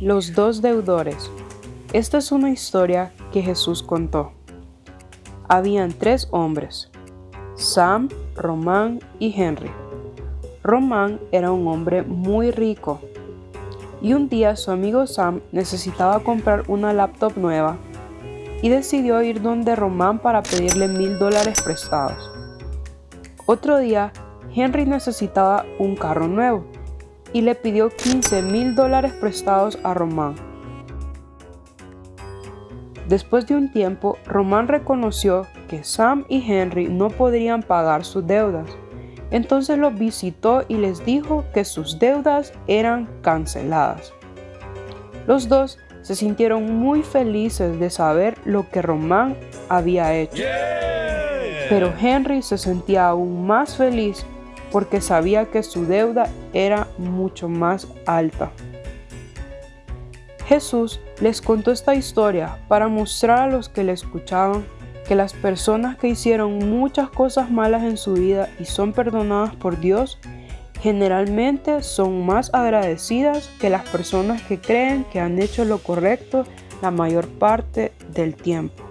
Los dos deudores. Esta es una historia que Jesús contó. Habían tres hombres, Sam, Román y Henry. Román era un hombre muy rico y un día su amigo Sam necesitaba comprar una laptop nueva y decidió ir donde Román para pedirle mil dólares prestados. Otro día, Henry necesitaba un carro nuevo y le pidió 15 mil dólares prestados a Román. Después de un tiempo, Román reconoció que Sam y Henry no podrían pagar sus deudas. Entonces los visitó y les dijo que sus deudas eran canceladas. Los dos se sintieron muy felices de saber lo que Román había hecho. Pero Henry se sentía aún más feliz porque sabía que su deuda era mucho más alta. Jesús les contó esta historia para mostrar a los que le escuchaban que las personas que hicieron muchas cosas malas en su vida y son perdonadas por Dios, generalmente son más agradecidas que las personas que creen que han hecho lo correcto la mayor parte del tiempo.